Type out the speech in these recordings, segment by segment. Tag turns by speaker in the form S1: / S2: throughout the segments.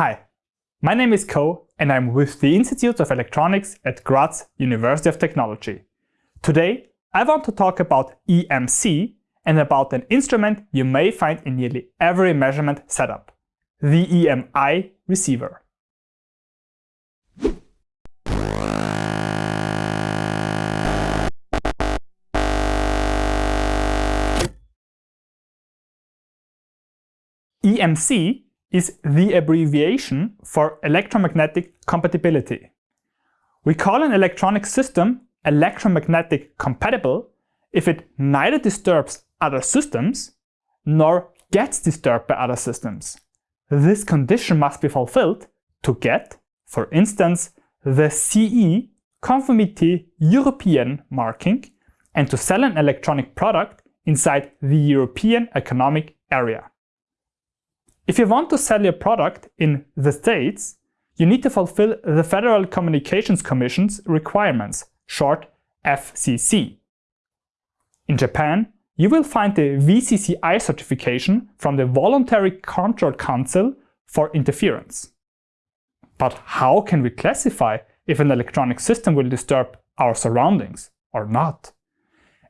S1: Hi, my name is Ko and I'm with the Institute of Electronics at Graz University of Technology. Today I want to talk about EMC and about an instrument you may find in nearly every measurement setup, the EMI receiver. EMC is the abbreviation for electromagnetic compatibility. We call an electronic system electromagnetic compatible if it neither disturbs other systems nor gets disturbed by other systems. This condition must be fulfilled to get, for instance, the CE Conformity European marking and to sell an electronic product inside the European Economic Area. If you want to sell your product in the States, you need to fulfill the Federal Communications Commission's requirements, short FCC. In Japan, you will find the VCCI certification from the Voluntary Control Council for interference. But how can we classify if an electronic system will disturb our surroundings or not?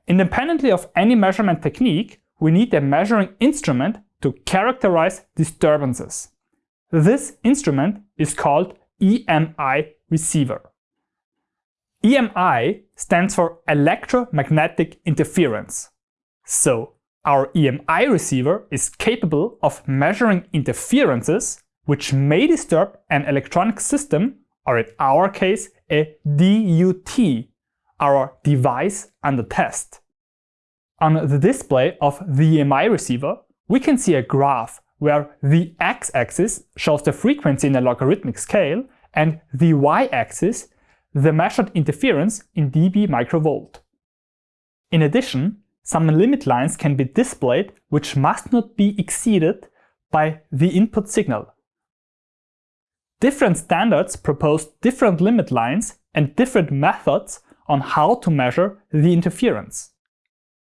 S1: Independently of any measurement technique, we need a measuring instrument to characterize disturbances. This instrument is called EMI receiver. EMI stands for electromagnetic interference. So our EMI receiver is capable of measuring interferences which may disturb an electronic system or in our case a DUT, our device under test. On the display of the EMI receiver, we can see a graph where the x-axis shows the frequency in a logarithmic scale and the y-axis the measured interference in dB microvolt. In addition, some limit lines can be displayed which must not be exceeded by the input signal. Different standards propose different limit lines and different methods on how to measure the interference.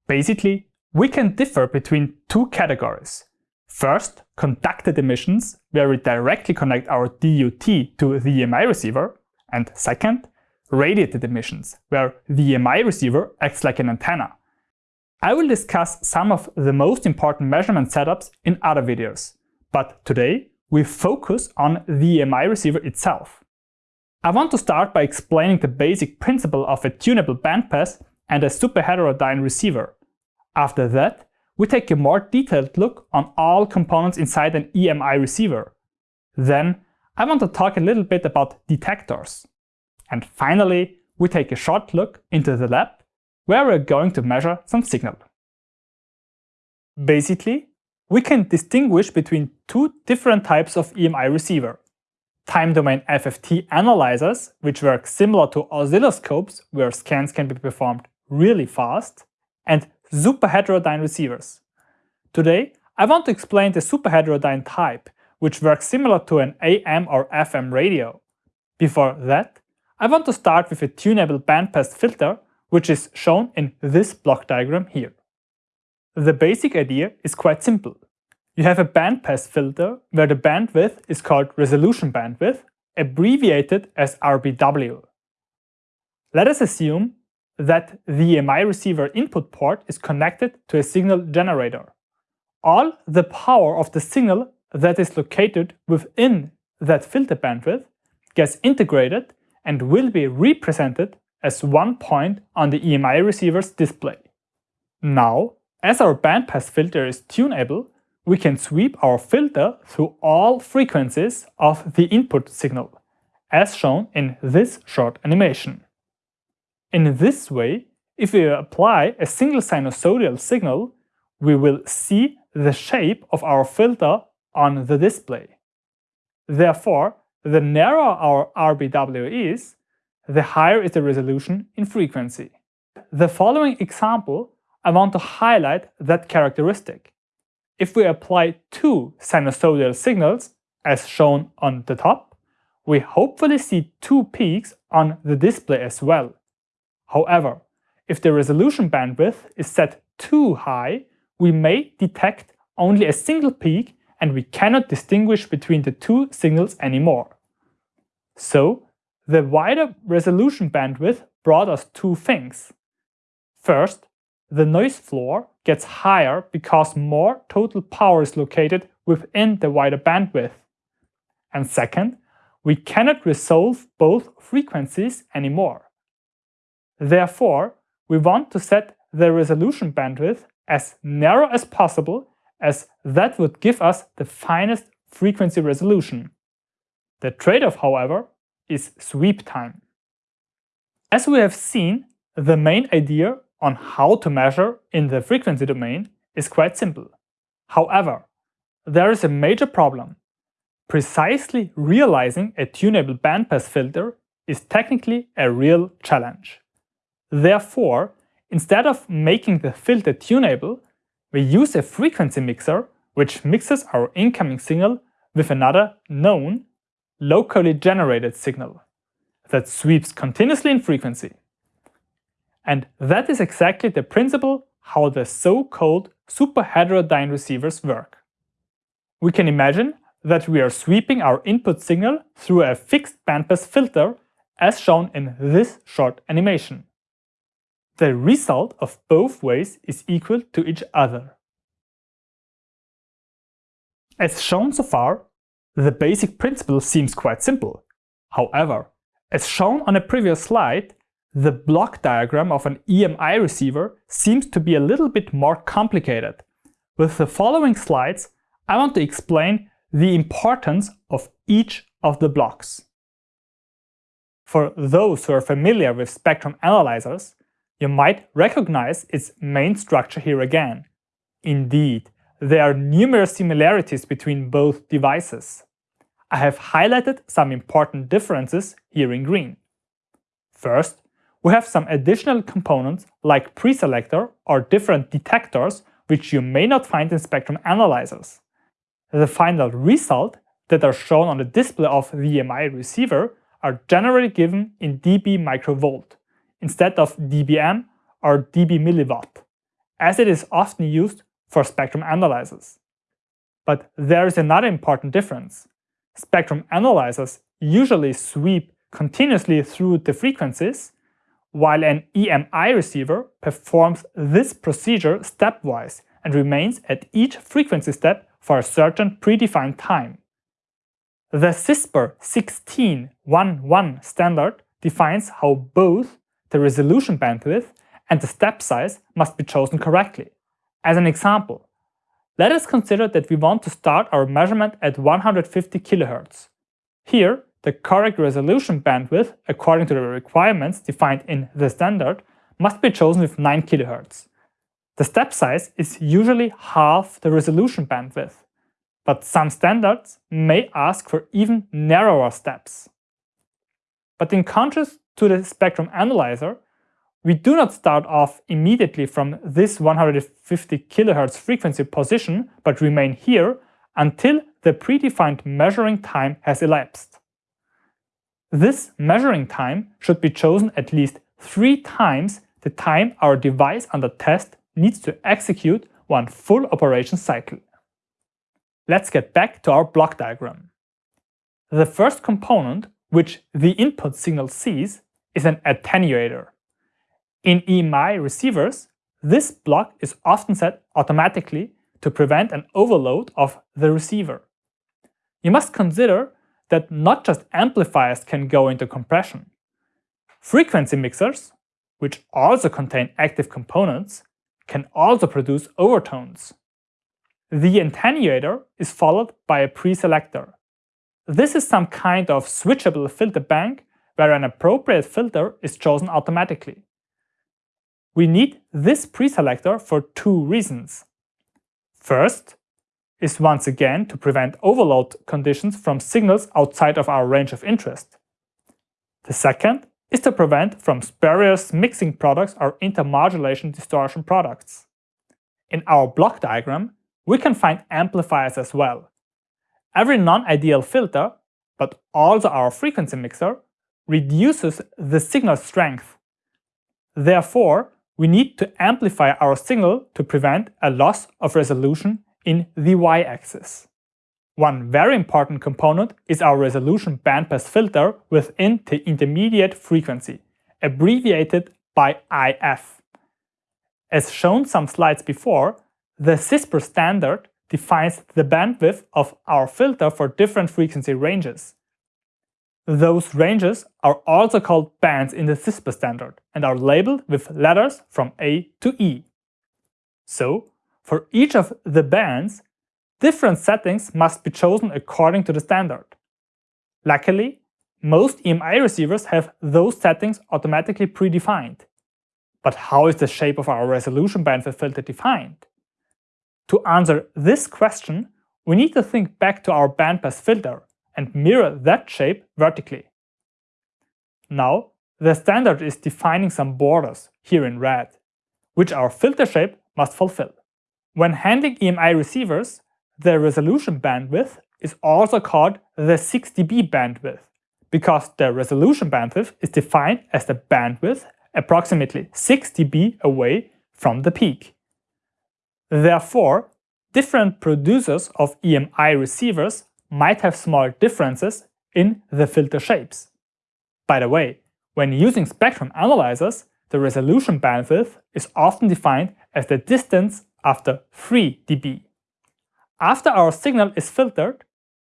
S1: Basically, we can differ between two categories. First, conducted emissions, where we directly connect our DUT to the EMI receiver. And second, radiated emissions, where the EMI receiver acts like an antenna. I will discuss some of the most important measurement setups in other videos, but today we focus on the EMI receiver itself. I want to start by explaining the basic principle of a tunable bandpass and a superheterodyne receiver, after that, we take a more detailed look on all components inside an EMI receiver. Then I want to talk a little bit about detectors. And finally, we take a short look into the lab, where we're going to measure some signal. Basically, we can distinguish between two different types of EMI receiver. Time domain FFT analyzers, which work similar to oscilloscopes where scans can be performed really fast, and superheterodyne receivers. Today, I want to explain the superheterodyne type, which works similar to an AM or FM radio. Before that, I want to start with a tunable bandpass filter, which is shown in this block diagram here. The basic idea is quite simple. You have a bandpass filter where the bandwidth is called resolution bandwidth, abbreviated as RBW. Let us assume that the EMI receiver input port is connected to a signal generator. All the power of the signal that is located within that filter bandwidth gets integrated and will be represented as one point on the EMI receiver's display. Now, as our bandpass filter is tunable, we can sweep our filter through all frequencies of the input signal, as shown in this short animation. In this way, if we apply a single sinusoidal signal, we will see the shape of our filter on the display. Therefore, the narrower our RBW is, the higher is the resolution in frequency. The following example, I want to highlight that characteristic. If we apply two sinusoidal signals, as shown on the top, we hopefully see two peaks on the display as well. However, if the resolution bandwidth is set too high, we may detect only a single peak and we cannot distinguish between the two signals anymore. So, the wider resolution bandwidth brought us two things. First, the noise floor gets higher because more total power is located within the wider bandwidth. And second, we cannot resolve both frequencies anymore. Therefore, we want to set the resolution bandwidth as narrow as possible as that would give us the finest frequency resolution. The trade-off, however, is sweep time. As we have seen, the main idea on how to measure in the frequency domain is quite simple. However, there is a major problem. Precisely realizing a tunable bandpass filter is technically a real challenge. Therefore, instead of making the filter tunable, we use a frequency mixer which mixes our incoming signal with another known, locally generated signal that sweeps continuously in frequency. And that is exactly the principle how the so-called superheterodyne receivers work. We can imagine that we are sweeping our input signal through a fixed bandpass filter as shown in this short animation. The result of both ways is equal to each other. As shown so far, the basic principle seems quite simple. However, as shown on a previous slide, the block diagram of an EMI receiver seems to be a little bit more complicated. With the following slides, I want to explain the importance of each of the blocks. For those who are familiar with spectrum analyzers, you might recognize its main structure here again. Indeed, there are numerous similarities between both devices. I have highlighted some important differences here in green. First, we have some additional components like preselector or different detectors which you may not find in spectrum analyzers. The final result that are shown on the display of the EMI receiver are generally given in dB microvolt instead of dBm or dB milliwatt, as it is often used for spectrum analyzers. But there is another important difference. Spectrum analyzers usually sweep continuously through the frequencies, while an EMI receiver performs this procedure stepwise and remains at each frequency step for a certain predefined time. The CISPR 1611 standard defines how both the resolution bandwidth and the step size must be chosen correctly. As an example, let us consider that we want to start our measurement at 150 kHz. Here, the correct resolution bandwidth, according to the requirements defined in the standard, must be chosen with 9 kHz. The step size is usually half the resolution bandwidth, but some standards may ask for even narrower steps. But in contrast to the spectrum analyzer, we do not start off immediately from this 150 kHz frequency position, but remain here until the predefined measuring time has elapsed. This measuring time should be chosen at least three times the time our device under test needs to execute one full operation cycle. Let's get back to our block diagram. The first component which the input signal sees, is an attenuator. In EMI receivers, this block is often set automatically to prevent an overload of the receiver. You must consider that not just amplifiers can go into compression. Frequency mixers, which also contain active components, can also produce overtones. The attenuator is followed by a preselector. This is some kind of switchable filter bank where an appropriate filter is chosen automatically. We need this preselector for two reasons. First is once again to prevent overload conditions from signals outside of our range of interest. The second is to prevent from spurious mixing products or intermodulation distortion products. In our block diagram, we can find amplifiers as well. Every non-ideal filter, but also our frequency mixer, reduces the signal strength. Therefore, we need to amplify our signal to prevent a loss of resolution in the y-axis. One very important component is our resolution bandpass filter within the intermediate frequency, abbreviated by IF. As shown some slides before, the CISPR standard defines the bandwidth of our filter for different frequency ranges. Those ranges are also called bands in the CISPR standard and are labeled with letters from A to E. So, for each of the bands, different settings must be chosen according to the standard. Luckily, most EMI receivers have those settings automatically predefined. But how is the shape of our resolution bandwidth filter defined? To answer this question, we need to think back to our bandpass filter and mirror that shape vertically. Now, the standard is defining some borders, here in red, which our filter shape must fulfill. When handling EMI receivers, the resolution bandwidth is also called the 6 dB bandwidth, because the resolution bandwidth is defined as the bandwidth approximately 6 dB away from the peak. Therefore, different producers of EMI receivers might have small differences in the filter shapes. By the way, when using spectrum analyzers, the resolution bandwidth is often defined as the distance after 3 dB. After our signal is filtered,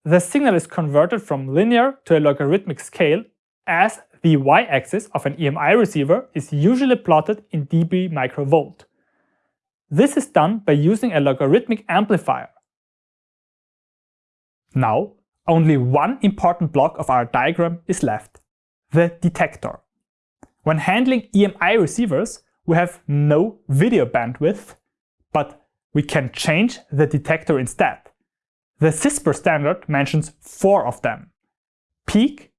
S1: the signal is converted from linear to a logarithmic scale as the y-axis of an EMI receiver is usually plotted in dB microvolt. This is done by using a logarithmic amplifier. Now, only one important block of our diagram is left, the detector. When handling EMI receivers, we have no video bandwidth, but we can change the detector instead. The CISPR standard mentions four of them. Peak,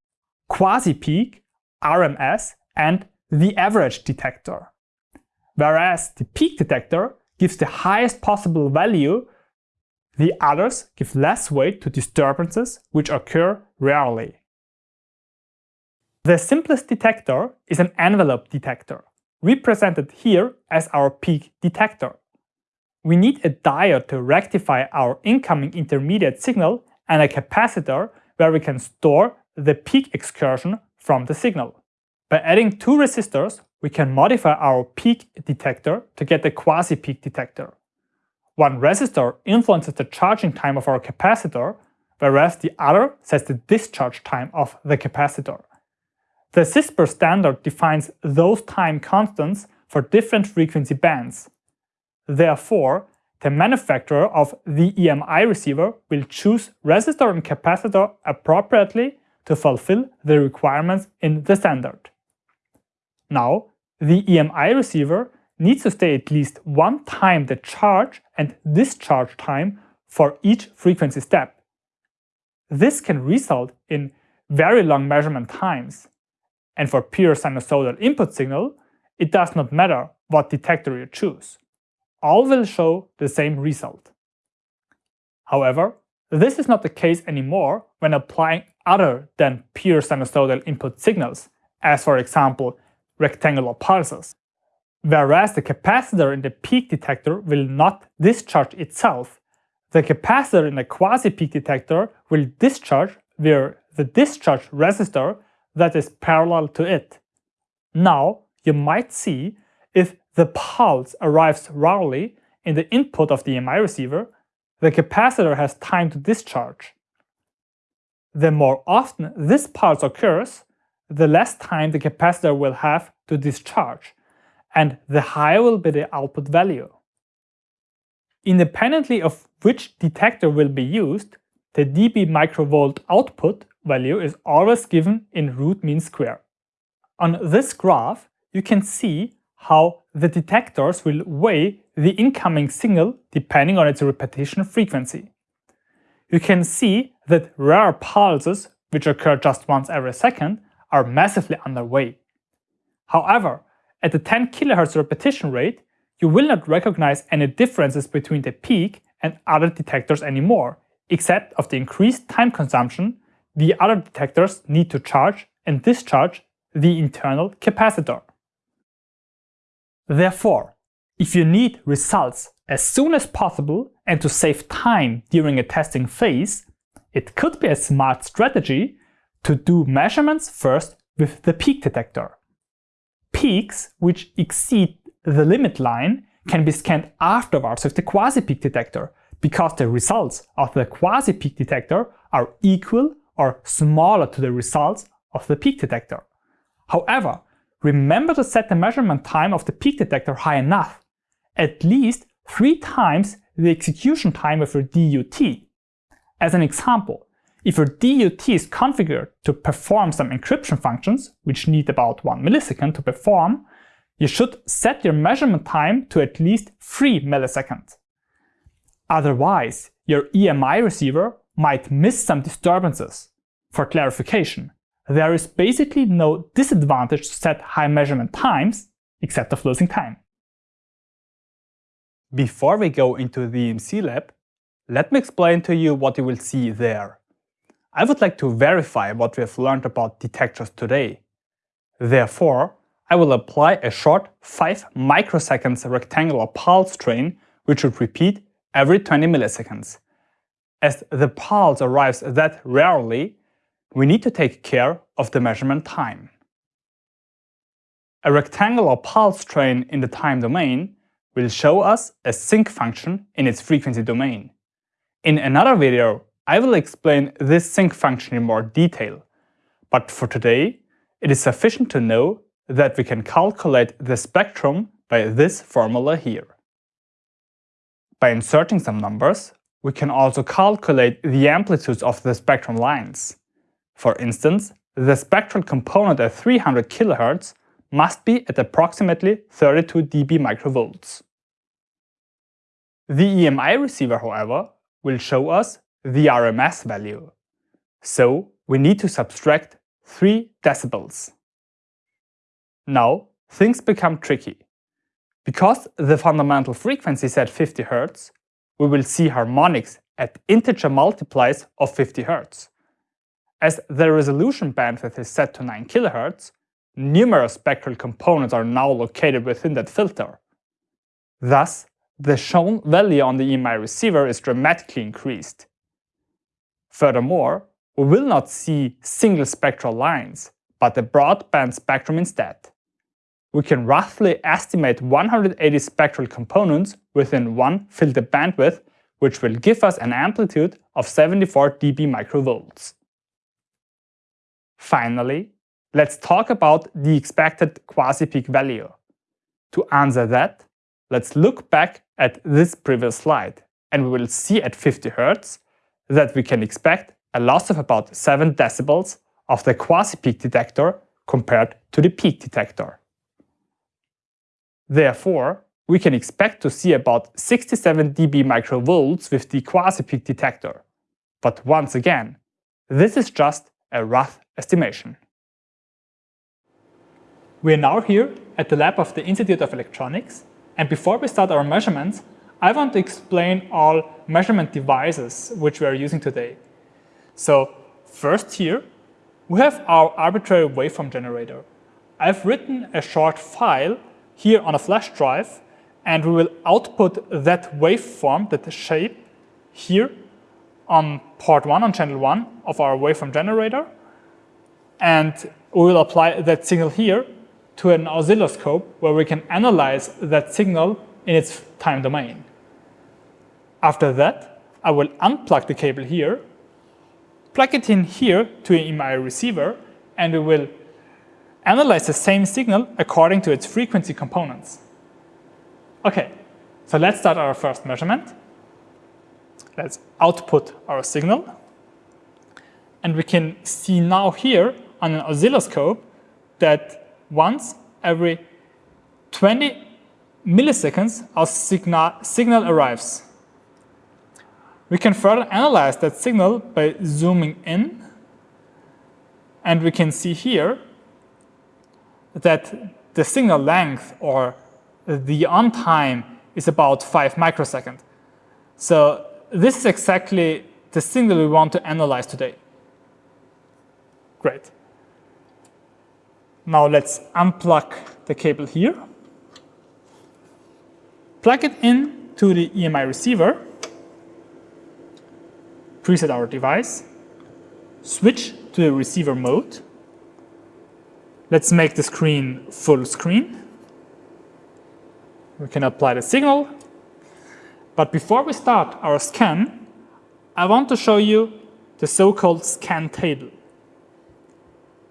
S1: quasi-peak, RMS and the average detector. Whereas the peak detector gives the highest possible value, the others give less weight to disturbances which occur rarely. The simplest detector is an envelope detector, represented here as our peak detector. We need a diode to rectify our incoming intermediate signal and a capacitor where we can store the peak excursion from the signal. By adding two resistors, we can modify our peak detector to get the quasi-peak detector. One resistor influences the charging time of our capacitor, whereas the other sets the discharge time of the capacitor. The CISPR standard defines those time constants for different frequency bands. Therefore, the manufacturer of the EMI receiver will choose resistor and capacitor appropriately to fulfill the requirements in the standard. Now, the EMI receiver needs to stay at least one time the charge and discharge time for each frequency step. This can result in very long measurement times. And for pure sinusoidal input signal, it does not matter what detector you choose. All will show the same result. However, this is not the case anymore when applying other than pure sinusoidal input signals, as for example rectangular pulses. Whereas the capacitor in the peak detector will not discharge itself, the capacitor in the quasi-peak detector will discharge via the discharge resistor that is parallel to it. Now, you might see if the pulse arrives rarely in the input of the EMI receiver, the capacitor has time to discharge. The more often this pulse occurs, the less time the capacitor will have to discharge, and the higher will be the output value. Independently of which detector will be used, the dB microvolt output value is always given in root mean square. On this graph, you can see how the detectors will weigh the incoming signal depending on its repetition frequency. You can see that rare pulses, which occur just once every second, are massively underweight. However, at the 10 kHz repetition rate, you will not recognize any differences between the peak and other detectors anymore, except of the increased time consumption the other detectors need to charge and discharge the internal capacitor. Therefore, if you need results as soon as possible and to save time during a testing phase, it could be a smart strategy to do measurements first with the peak detector. Peaks which exceed the limit line can be scanned afterwards with the quasi-peak detector because the results of the quasi-peak detector are equal or smaller to the results of the peak detector. However, remember to set the measurement time of the peak detector high enough, at least three times the execution time of your DUT. As an example, if your DUT is configured to perform some encryption functions, which need about 1 millisecond to perform, you should set your measurement time to at least 3 milliseconds. Otherwise, your EMI receiver might miss some disturbances. For clarification, there is basically no disadvantage to set high measurement times, except of losing time. Before we go into the EMC lab, let me explain to you what you will see there. I would like to verify what we have learned about detectors today. Therefore, I will apply a short 5 microseconds rectangular pulse train which would repeat every 20 milliseconds. As the pulse arrives that rarely, we need to take care of the measurement time. A rectangular pulse train in the time domain will show us a sinc function in its frequency domain. In another video, I will explain this sinc function in more detail, but for today, it is sufficient to know that we can calculate the spectrum by this formula here. By inserting some numbers, we can also calculate the amplitudes of the spectrum lines. For instance, the spectral component at 300 kHz must be at approximately 32 dB microvolts. The EMI receiver, however, will show us the RMS value. So we need to subtract 3 decibels. Now things become tricky. Because the fundamental frequency is at 50 Hz, we will see harmonics at integer multiplies of 50 Hz. As the resolution bandwidth is set to 9 kHz, numerous spectral components are now located within that filter. Thus, the shown value on the EMI receiver is dramatically increased. Furthermore, we will not see single spectral lines, but a broadband spectrum instead. We can roughly estimate 180 spectral components within one filter bandwidth, which will give us an amplitude of 74 dB microvolts. Finally, let's talk about the expected quasi-peak value. To answer that, let's look back at this previous slide, and we will see at 50 Hz that we can expect a loss of about 7 decibels of the quasi-peak detector compared to the peak detector. Therefore, we can expect to see about 67 dB microvolts with the quasi-peak detector. But once again, this is just a rough estimation. We are now here at the lab of the Institute of Electronics, and before we start our measurements, I want to explain all measurement devices which we are using today. So first here, we have our arbitrary waveform generator. I've written a short file here on a flash drive, and we will output that waveform, that shape, here on port 1, on channel 1 of our waveform generator, and we will apply that signal here to an oscilloscope where we can analyze that signal in its time domain. After that, I will unplug the cable here, plug it in here to EMI receiver, and we will analyze the same signal according to its frequency components. Okay, so let's start our first measurement. Let's output our signal. And we can see now here on an oscilloscope that once every 20 milliseconds our signal, signal arrives. We can further analyze that signal by zooming in and we can see here that the signal length or the on time is about 5 microseconds. So this is exactly the signal we want to analyze today. Great. Now let's unplug the cable here, plug it in to the EMI receiver, preset our device, switch to the receiver mode. Let's make the screen full screen. We can apply the signal. But before we start our scan, I want to show you the so-called scan table.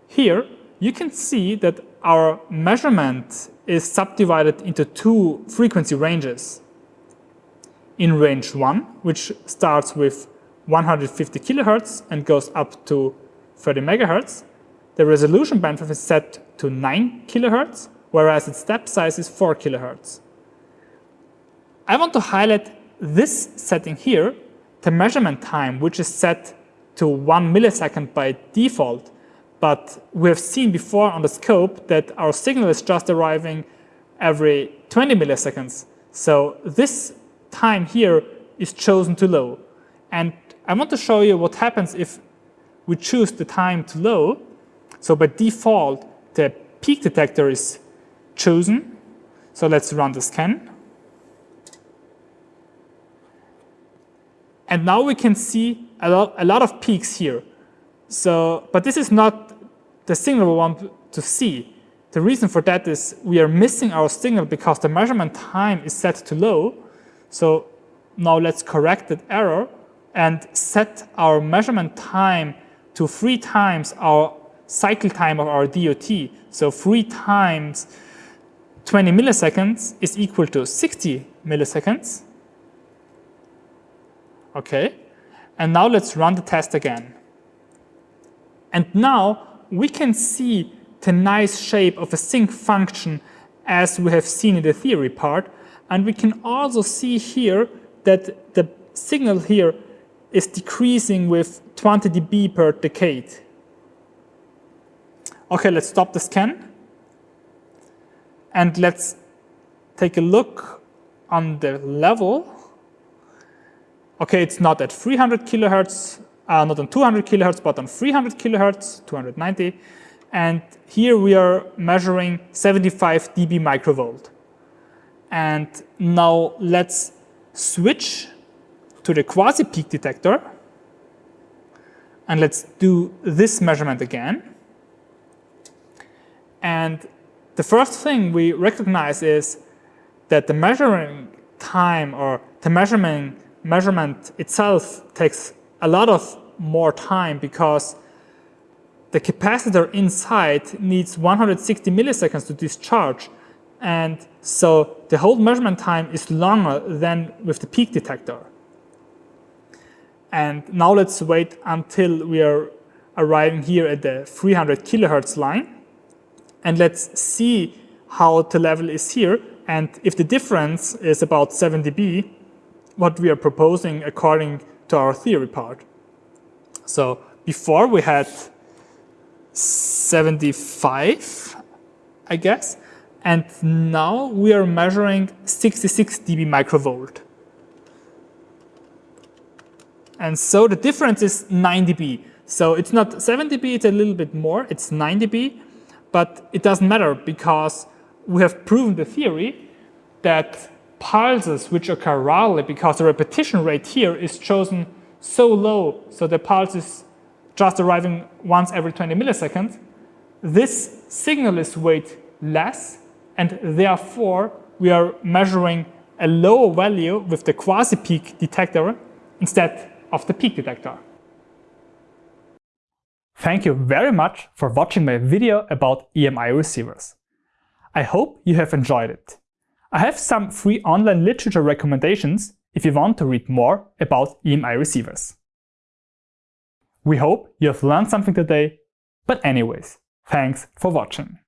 S1: Here, you can see that our measurement is subdivided into two frequency ranges. In range 1, which starts with 150 kilohertz and goes up to 30 megahertz, the resolution bandwidth is set to 9 kilohertz, whereas its step size is 4 kilohertz. I want to highlight this setting here, the measurement time, which is set to 1 millisecond by default, but we have seen before on the scope that our signal is just arriving every 20 milliseconds. So this time here is chosen too low. And I want to show you what happens if we choose the time to low. So by default, the peak detector is chosen. So let's run the scan. And now we can see a lot, a lot of peaks here. So, but this is not the signal we want to see. The reason for that is we are missing our signal because the measurement time is set to low. So now let's correct that error and set our measurement time to three times our cycle time of our DUT. So three times 20 milliseconds is equal to 60 milliseconds. Okay, and now let's run the test again. And now we can see the nice shape of a sinc function as we have seen in the theory part. And we can also see here that the signal here is decreasing with 20 dB per decade. Okay, let's stop the scan. And let's take a look on the level. Okay, it's not at 300 kilohertz, uh, not on 200 kilohertz, but on 300 kilohertz, 290. And here we are measuring 75 dB microvolt. And now let's switch to the quasi-peak detector. And let's do this measurement again. And the first thing we recognize is that the measuring time or the measurement, measurement itself takes a lot of more time because the capacitor inside needs 160 milliseconds to discharge. And so the whole measurement time is longer than with the peak detector. And now let's wait until we are arriving here at the 300 kilohertz line. And let's see how the level is here. And if the difference is about 7 dB, what we are proposing according to our theory part. So before we had 75, I guess, and now we are measuring 66 dB microvolt. And so the difference is 9 dB. So it's not 7 dB, it's a little bit more, it's 9 dB, but it doesn't matter because we have proven the theory that pulses which occur rarely because the repetition rate here is chosen so low, so the pulse is just arriving once every 20 milliseconds, this signal is weight less, and therefore we are measuring a lower value with the quasi-peak detector instead of the peak detector. Thank you very much for watching my video about EMI receivers. I hope you have enjoyed it. I have some free online literature recommendations if you want to read more about EMI receivers. We hope you have learned something today, but anyways, thanks for watching.